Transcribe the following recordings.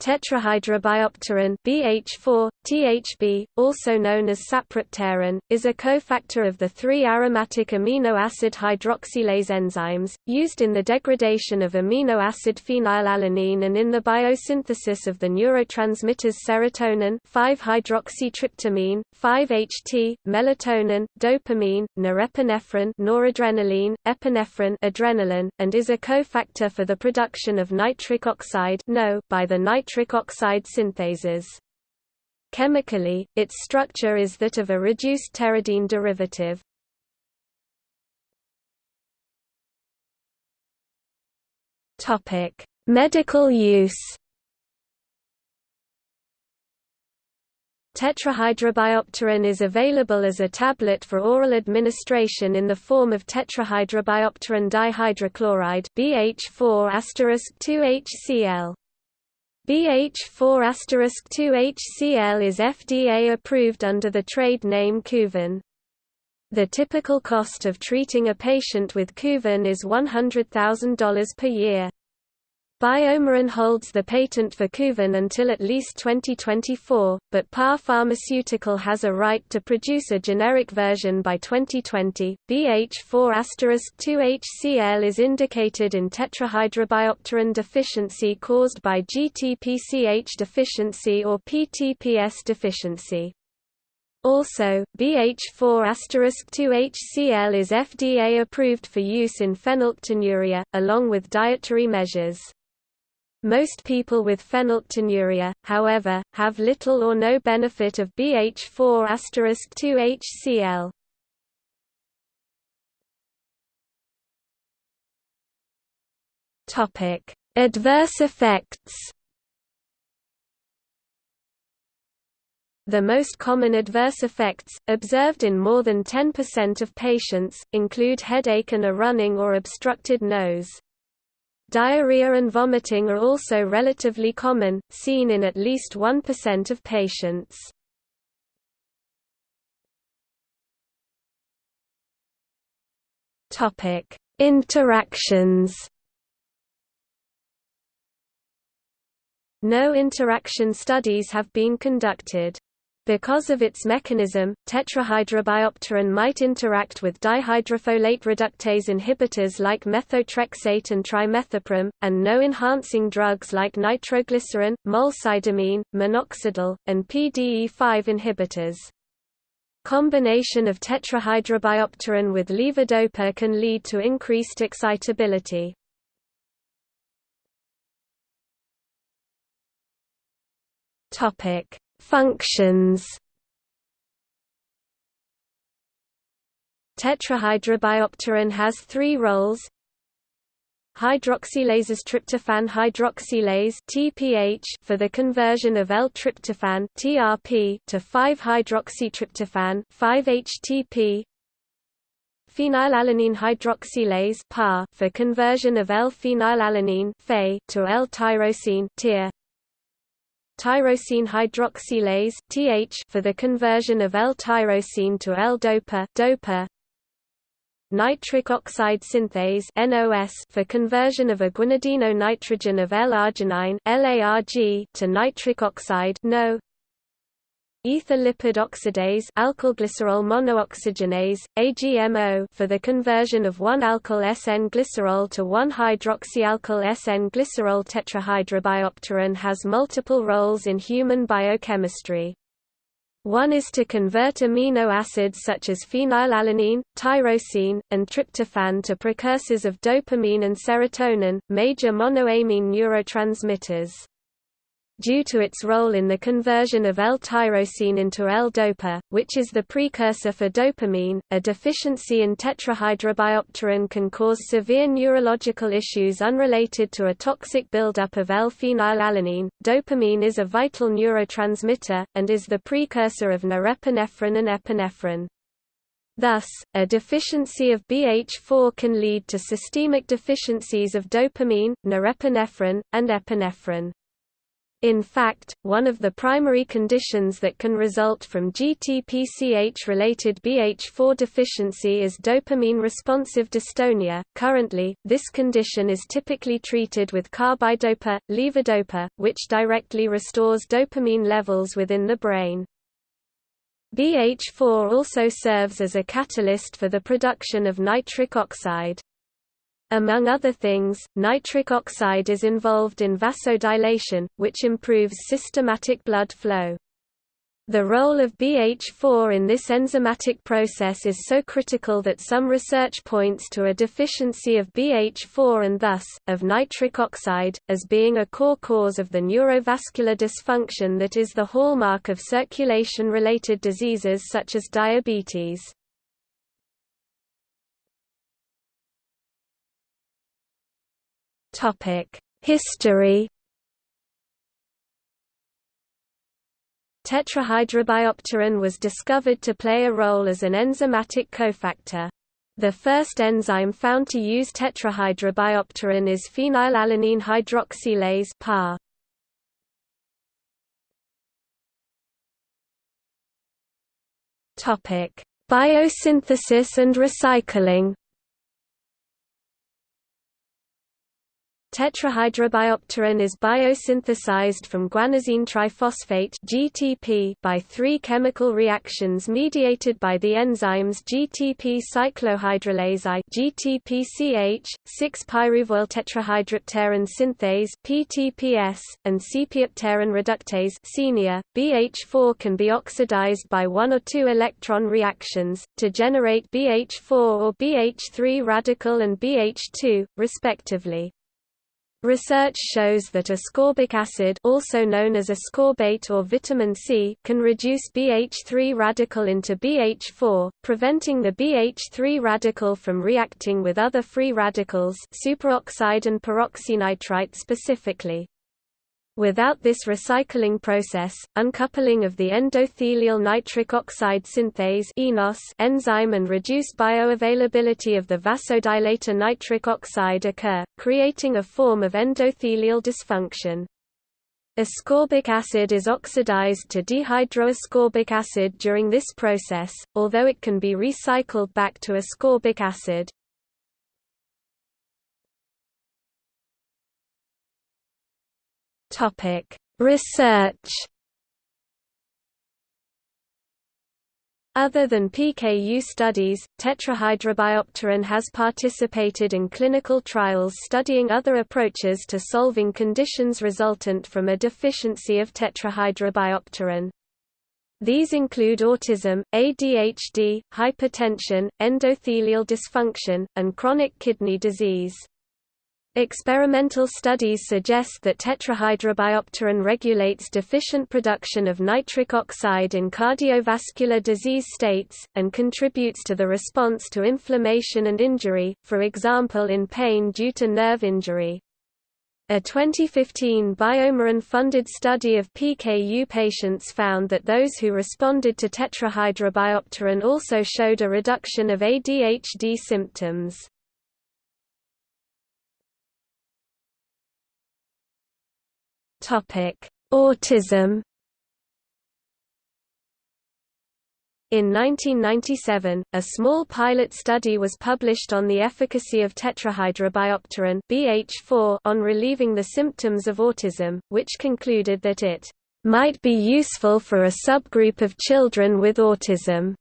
Tetrahydrobiopterin BH4, THB, also known as sapropterin, is a cofactor of the three aromatic amino acid hydroxylase enzymes, used in the degradation of amino acid phenylalanine and in the biosynthesis of the neurotransmitters serotonin 5-hydroxytryptamine, 5-HT, melatonin, dopamine, norepinephrine noradrenaline, epinephrine adrenaline, and is a cofactor for the production of nitric oxide by the nitric nitric oxide synthases. Chemically, its structure is that of a reduced pteridine derivative. Topic: Medical use. Tetrahydrobiopterin is available as a tablet for oral administration in the form of tetrahydrobiopterin dihydrochloride BH4*2HCl. BH4*2HCl is FDA approved under the trade name Kuvan. The typical cost of treating a patient with Kuvan is $100,000 per year. BioMarin holds the patent for Kuvan until at least 2024, but Par Pharmaceutical has a right to produce a generic version by 2020. BH4*2HCl is indicated in tetrahydrobiopterin deficiency caused by GTPCH deficiency or PTPS deficiency. Also, BH4*2HCl is FDA approved for use in phenylketonuria, along with dietary measures. Most people with phenylketonuria, however, have little or no benefit of BH4*2HCl. Topic: Adverse effects. The most common adverse effects, observed in more than 10% of patients, include headache and a running or obstructed nose. Diarrhea and vomiting are also relatively common, seen in at least 1% of patients. Topic: Interactions. No interaction studies have been conducted. Because of its mechanism, tetrahydrobiopterin might interact with dihydrofolate reductase inhibitors like methotrexate and trimethoprim, and no enhancing drugs like nitroglycerin, molsidomine, minoxidil, and PDE5 inhibitors. Combination of tetrahydrobiopterin with levodopa can lead to increased excitability. Topic Functions. Tetrahydrobiopterin has three roles. Hydroxylases tryptophan hydroxylase (TPH) for the conversion of L-tryptophan (TRP) to 5-hydroxytryptophan 5-HTP. Phenylalanine hydroxylase (PAH) for conversion of L-phenylalanine to L-tyrosine tyrosine hydroxylase (TH) for the conversion of L-tyrosine to L-dopa (dopa). Nitric oxide synthase (NOS) for conversion of a guanidino-nitrogen of L-arginine (LARG) to nitric oxide (NO). Ether lipid oxidase alkylglycerol monooxygenase AGMO for the conversion of 1-alkyl SN-glycerol to 1-hydroxyalkyl SN-glycerol tetrahydrobiopterin has multiple roles in human biochemistry. One is to convert amino acids such as phenylalanine, tyrosine, and tryptophan to precursors of dopamine and serotonin, major monoamine neurotransmitters. Due to its role in the conversion of L-tyrosine into L-dopa, which is the precursor for dopamine, a deficiency in tetrahydrobiopterin can cause severe neurological issues unrelated to a toxic buildup of L-phenylalanine. Dopamine is a vital neurotransmitter, and is the precursor of norepinephrine and epinephrine. Thus, a deficiency of BH4 can lead to systemic deficiencies of dopamine, norepinephrine, and epinephrine. In fact, one of the primary conditions that can result from GTPCH-related BH4 deficiency is dopamine-responsive dystonia. Currently, this condition is typically treated with carbidopa, levodopa, which directly restores dopamine levels within the brain. BH4 also serves as a catalyst for the production of nitric oxide. Among other things, nitric oxide is involved in vasodilation, which improves systematic blood flow. The role of BH4 in this enzymatic process is so critical that some research points to a deficiency of BH4 and thus, of nitric oxide, as being a core cause of the neurovascular dysfunction that is the hallmark of circulation-related diseases such as diabetes. History Tetrahydrobiopterin was discovered to play a role as an enzymatic cofactor. The first enzyme found to use tetrahydrobiopterin is phenylalanine hydroxylase PAH. Topic: Biosynthesis and recycling. Tetrahydrobiopterin is biosynthesized from guanosine triphosphate (GTP) by three chemical reactions mediated by the enzymes GTP cyclohydrolase I (GTPCH), 6-pyruvyl tetrahydropterin synthase (PTPS), and sepiapterin reductase (SENIA). BH4 can be oxidized by one or two electron reactions to generate BH4 or BH3 radical and BH2, respectively. Research shows that ascorbic acid also known as ascorbate or vitamin C can reduce BH3 radical into BH4, preventing the BH3 radical from reacting with other free radicals superoxide and peroxynitrite specifically. Without this recycling process, uncoupling of the endothelial nitric oxide synthase enzyme and reduced bioavailability of the vasodilator nitric oxide occur, creating a form of endothelial dysfunction. Ascorbic acid is oxidized to dehydroascorbic acid during this process, although it can be recycled back to ascorbic acid. Topic: Research. Other than PKU studies, tetrahydrobiopterin has participated in clinical trials studying other approaches to solving conditions resultant from a deficiency of tetrahydrobiopterin. These include autism, ADHD, hypertension, endothelial dysfunction, and chronic kidney disease. Experimental studies suggest that tetrahydrobiopterin regulates deficient production of nitric oxide in cardiovascular disease states, and contributes to the response to inflammation and injury, for example in pain due to nerve injury. A 2015 BioMarin-funded study of PKU patients found that those who responded to tetrahydrobiopterin also showed a reduction of ADHD symptoms. Autism In 1997, a small pilot study was published on the efficacy of tetrahydrobiopterin BH4 on relieving the symptoms of autism, which concluded that it might be useful for a subgroup of children with autism,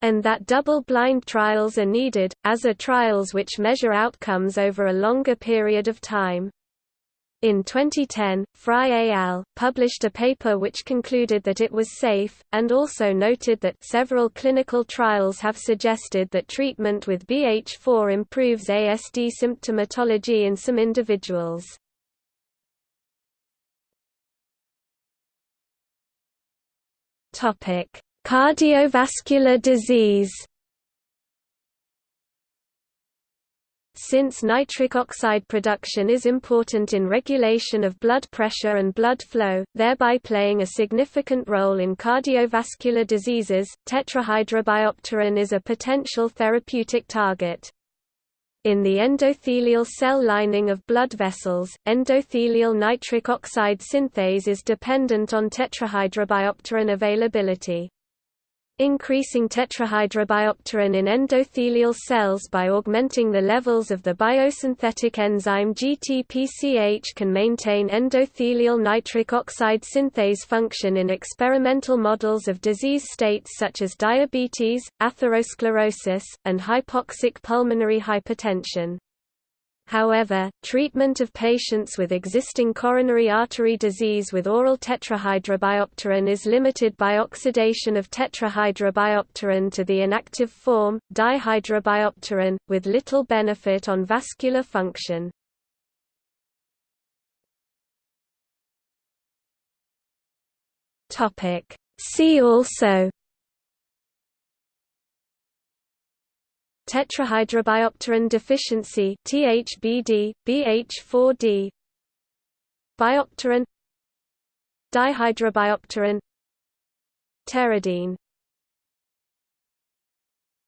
and that double-blind trials are needed, as are trials which measure outcomes over a longer period of time. In 2010, Frye et al. published a paper which concluded that it was safe, and also noted that several clinical trials have suggested that treatment with BH4 improves ASD symptomatology in some individuals. Cardiovascular disease Since nitric oxide production is important in regulation of blood pressure and blood flow, thereby playing a significant role in cardiovascular diseases, tetrahydrobiopterin is a potential therapeutic target. In the endothelial cell lining of blood vessels, endothelial nitric oxide synthase is dependent on tetrahydrobiopterin availability. Increasing tetrahydrobiopterin in endothelial cells by augmenting the levels of the biosynthetic enzyme GTPCH can maintain endothelial nitric oxide synthase function in experimental models of disease states such as diabetes, atherosclerosis, and hypoxic pulmonary hypertension. However, treatment of patients with existing coronary artery disease with oral tetrahydrobiopterin is limited by oxidation of tetrahydrobiopterin to the inactive form, dihydrobiopterin, with little benefit on vascular function. See also Tetrahydrobiopterin deficiency THBD, BH4D Biopterin. Dihydrobiopterin. Pteridine